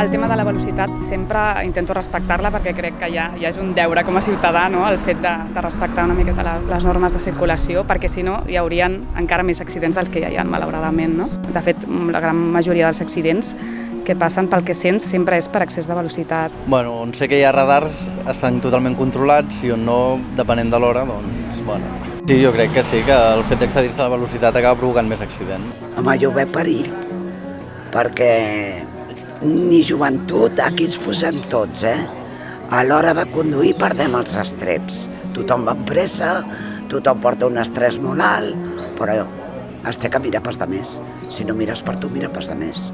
el tema de la velocitat sempre intento respectar-la perquè crec que ja, ja és un deure com a ciutadà no? el fet de, de respectar una miqueta les, les normes de circulació perquè si no hi haurien encara més accidents dels que ja hi ha malauradament. No? De fet, la gran majoria dels accidents que passen pel que sents sempre és per excés de velocitat. Bueno, on sé que hi ha radars estan totalment controlats i on no, depenent de l'hora, doncs, bueno. Sí, jo crec que sí, que el fet d'excedir-se la velocitat acaba provocant més accident. Home, jo ho veig perill, perquè ni joventut, aquí ens posem tots, eh? A l'hora de conduir perdem els estreps. Tothom va amb pressa, tothom porta un estrès molt alt, però té que mirar pels de més. Si no mires per tu, mira pels de més.